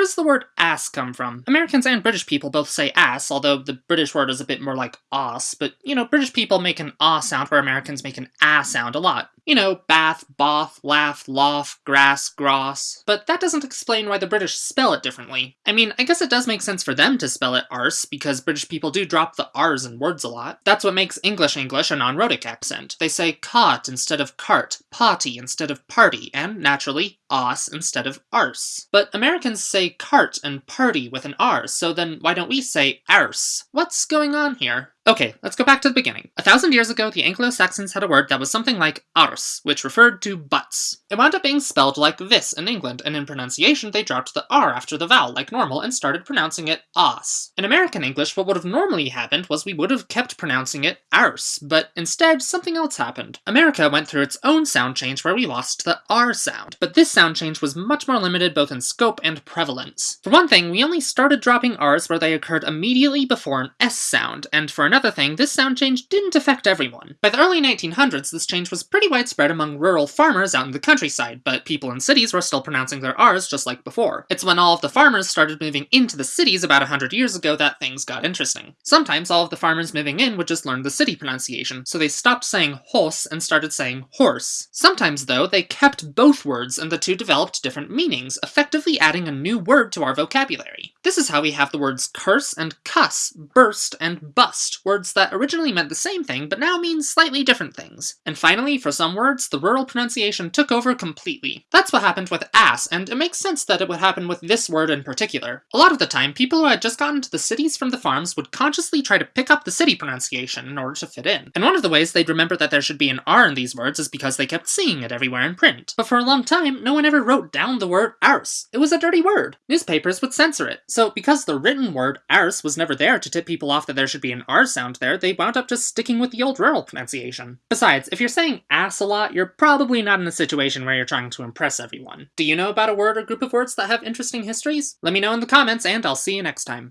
does the word ass come from? Americans and British people both say ass, although the British word is a bit more like ass, but you know, British people make an ah sound where Americans make an ah sound a lot. You know, bath, both, laugh, loft, grass, gross. But that doesn't explain why the British spell it differently. I mean, I guess it does make sense for them to spell it arse, because British people do drop the r's in words a lot. That's what makes English English a non-rhotic accent. They say cot instead of cart, potty instead of party, and naturally, os instead of arse. But Americans say cart and party with an r, so then why don't we say arse? What's going on here? Okay, let's go back to the beginning. A thousand years ago, the Anglo-Saxons had a word that was something like ars, which referred to butts. It wound up being spelled like this in England, and in pronunciation they dropped the r after the vowel like normal and started pronouncing it os. In American English, what would have normally happened was we would have kept pronouncing it arse, but instead something else happened. America went through its own sound change where we lost the r sound, but this sound change was much more limited both in scope and prevalence. For one thing, we only started dropping r's where they occurred immediately before an s sound, and for another thing, this sound change didn't affect everyone. By the early 1900s, this change was pretty widespread among rural farmers out in the countryside, but people in cities were still pronouncing their R's just like before. It's when all of the farmers started moving into the cities about 100 years ago that things got interesting. Sometimes all of the farmers moving in would just learn the city pronunciation, so they stopped saying horse and started saying horse. Sometimes, though, they kept both words and the two developed different meanings, effectively adding a new word to our vocabulary. This is how we have the words curse and cuss, burst and bust, words that originally meant the same thing but now mean slightly different things. And finally, for some words, the rural pronunciation took over completely. That's what happened with ass, and it makes sense that it would happen with this word in particular. A lot of the time, people who had just gotten to the cities from the farms would consciously try to pick up the city pronunciation in order to fit in. And one of the ways they'd remember that there should be an R in these words is because they kept seeing it everywhere in print. But for a long time, no one ever wrote down the word arse. It was a dirty word. Newspapers would censor it. So because the written word arse was never there to tip people off that there should be an R sound there, they wound up just sticking with the old rural pronunciation. Besides, if you're saying ass a lot, you're probably not in a situation where you're trying to impress everyone. Do you know about a word or group of words that have interesting histories? Let me know in the comments, and I'll see you next time.